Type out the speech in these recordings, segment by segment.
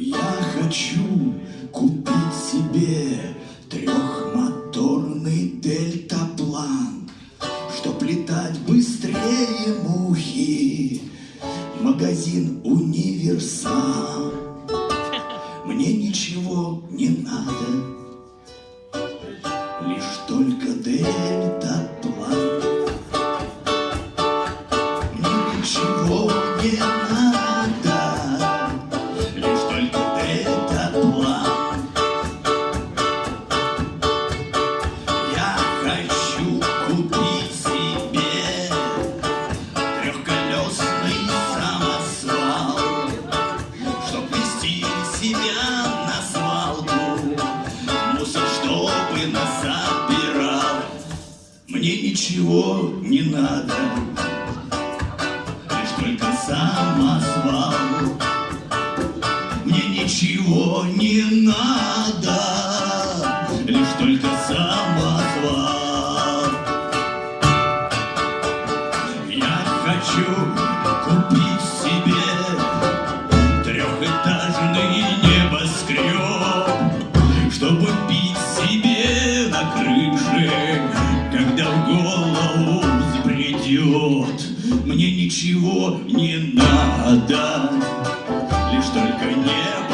Я хочу купить себе трехмоторный дельтаплан, Чтоб летать быстрее мухи, магазин универсам. Мне ничего не надо, лишь только дельтаплан. Мне ничего не надо, Мне ничего не надо, лишь только самосвал. Мне ничего не надо, лишь только самосвал. Я хочу купить себе трехэтажный небоскреб, чтобы пить себе на крыше, голову взбредет. Мне ничего не надо, лишь только небоскреб.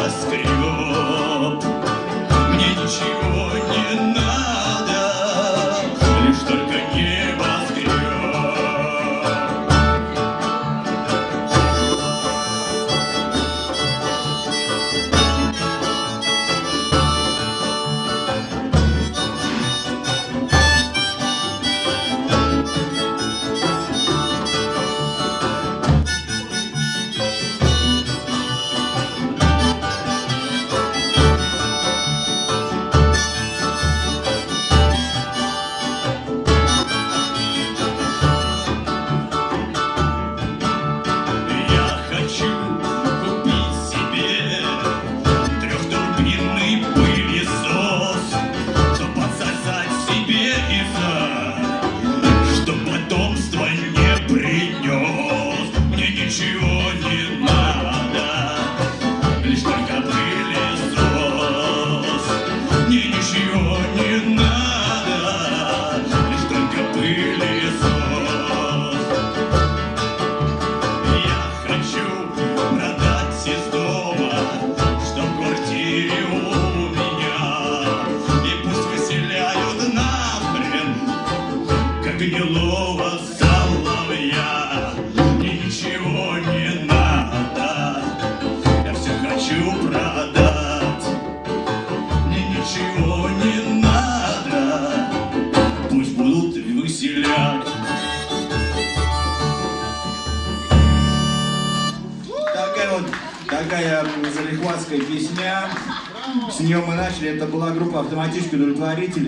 Выселять. Такая вот такая залихватская песня. С нее мы начали. Это была группа автоматически удовлетворители.